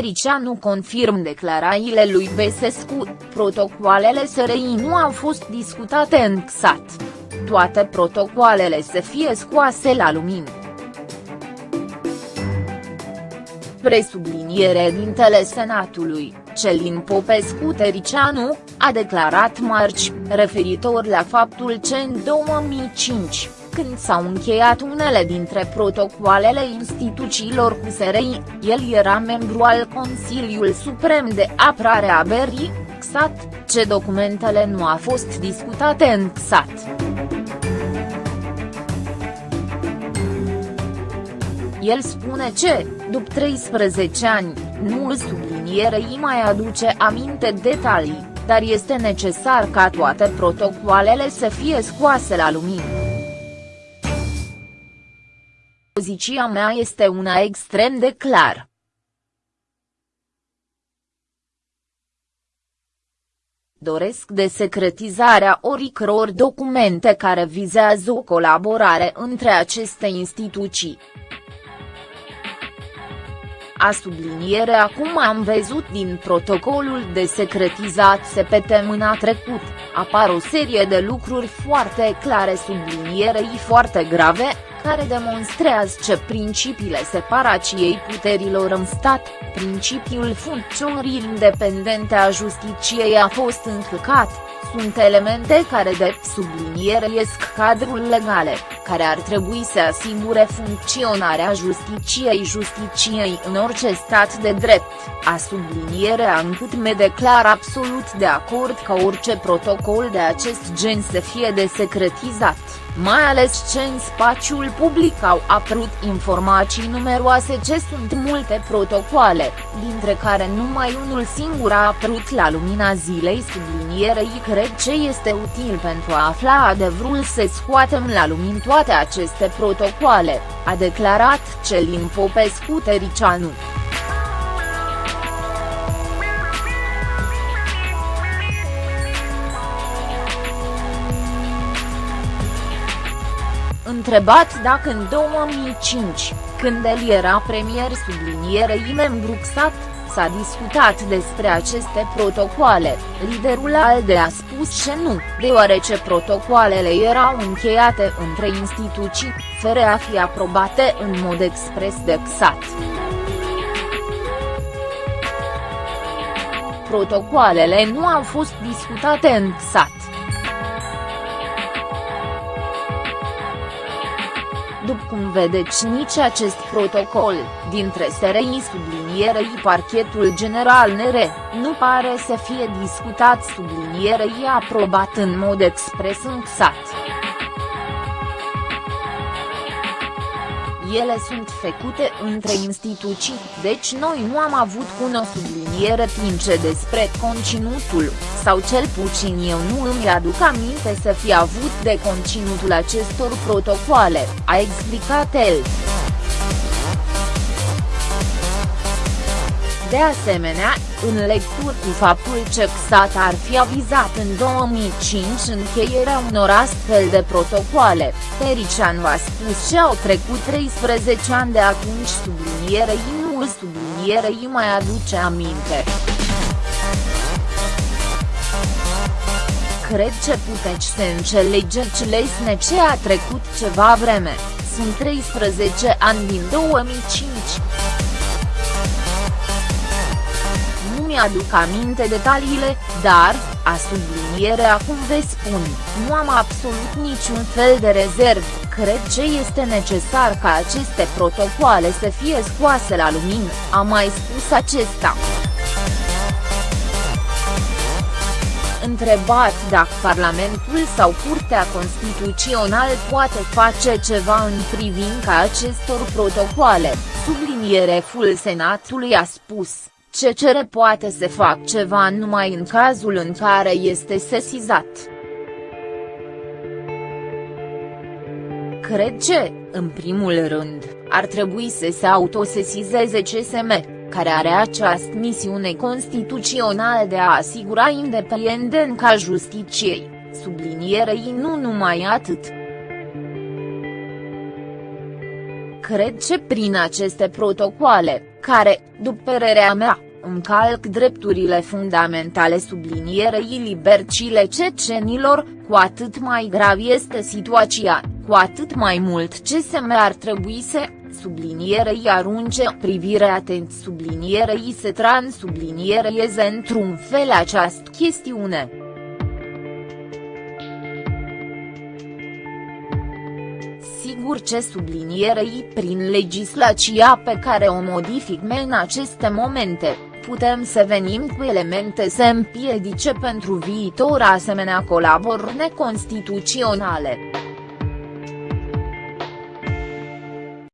Tericianu confirm declarațiile lui Besescu, protocoalele SRI nu au fost discutate în XAT. Toate protocoalele să fie scoase la lumină. Presubliniere dintele Senatului, Celin Popescu Tericianu, a declarat marci, referitor la faptul că în 2005, când s-au încheiat unele dintre protocoalele instituțiilor cu SRI, el era membru al Consiliul Suprem de Apărare a Berii, XAT, ce documentele nu a fost discutate în XAT. El spune ce, după 13 ani, nu sublinierei mai aduce aminte detalii, dar este necesar ca toate protocoalele să fie scoase la lumină. Poziția mea este una extrem de clară. doresc desecretizarea oricăror documente care vizează o colaborare între aceste instituții. A subliniere acum am văzut din protocolul de secretizat SPT mâna trecut, apar o serie de lucruri foarte clare sublinierei foarte grave, care demonstrează ce principiile separației puterilor în stat, principiul funcționării independente a justiciei a fost încălcat, sunt elemente care de sublinieresc cadrul legale, care ar trebui să asigure funcționarea justiciei justiciei în orice stat de drept, a sublinierea încât me declar absolut de acord ca orice protocol de acest gen să fie desecretizat. Mai ales ce în spațiul public au apărut informații numeroase ce sunt multe protocoale, dintre care numai unul singur a apărut la lumina zilei sublinierei cred ce este util pentru a afla adevărul să scoatem la lumină toate aceste protocoale, a declarat Celin Popescu Tericianu. Întrebat dacă în 2005, când el era premier sublinierei membru XAT, s-a discutat despre aceste protocoale, liderul ALDE a spus că nu, deoarece protocoalele erau încheiate între instituții, fără a fi aprobate în mod expres de XAT. Protocoalele nu au fost discutate în XAT. Cum vedeți nici acest protocol, dintre SRI sublinierei parchetul general NR, nu pare să fie discutat sublinierei aprobat în mod expres în XAT. Ele sunt făcute între instituții, deci noi nu am avut cu o subliniere tince despre conținutul, sau cel puțin eu nu îmi aduc aminte să fi avut de conținutul acestor protocoale, a explicat el. De asemenea, în lecturi cu faptul că XAT ar fi avizat în 2005 încheierea unor astfel de protocoale, Tericianu a spus că au trecut 13 ani de atunci sublinierei nu sublinierei mai aduce aminte. Cred că puteți să înțelegeți lesne ce a trecut ceva vreme, sunt 13 ani din 2005. Mi-aduc aminte detaliile, dar, a subliniere acum vă spun, nu am absolut niciun fel de rezerv, cred ce este necesar ca aceste protocoale să fie scoase la lumină, a mai spus acesta. întrebat dacă Parlamentul sau Curtea Constituțională poate face ceva în privința acestor protocoale, subliniereful Senatului a spus, CCR poate să fac ceva numai în cazul în care este sesizat. Cred că, în primul rând, ar trebui să se autosesizeze CSM, care are această misiune constituțională de a asigura independența justiciei, sublinierei nu numai atât. Cred că prin aceste protocoale, care, după părerea mea, încalc drepturile fundamentale sublinierei libercile cecenilor, cu atât mai grav este situația, cu atât mai mult ce se ar trebui să sublinierei arunce privire atent sublinierei se transublinierieze într-un fel această chestiune. Sigur ce sublinierei prin legislația pe care o modific în aceste momente, putem să venim cu elemente să împiedice pentru viitor asemenea colaboruri neconstituționale.